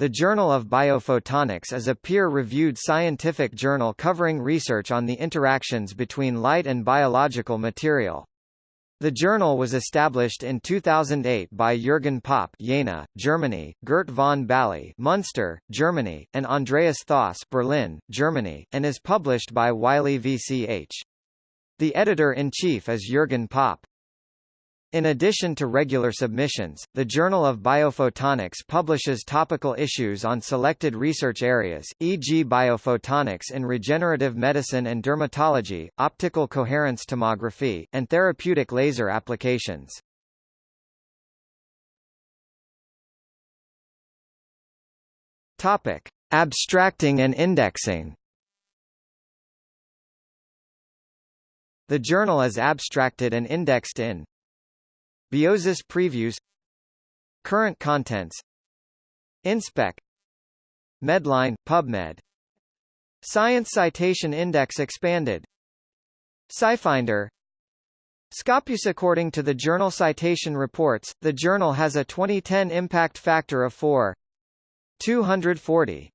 The Journal of Biophotonics is a peer-reviewed scientific journal covering research on the interactions between light and biological material. The journal was established in 2008 by Jürgen Popp Jena, Germany, Gert von Bally Munster, Germany, and Andreas Thoss Berlin, Germany, and is published by Wiley VCH. The editor-in-chief is Jürgen Popp. In addition to regular submissions, the Journal of Biophotonics publishes topical issues on selected research areas, e.g. biophotonics in regenerative medicine and dermatology, optical coherence tomography, and therapeutic laser applications. Topic: Abstracting and indexing. The journal is abstracted and indexed in Biosis previews Current contents InSpec Medline PubMed Science Citation Index expanded SciFinder Scopus According to the Journal Citation Reports, the journal has a 2010 impact factor of 4 240.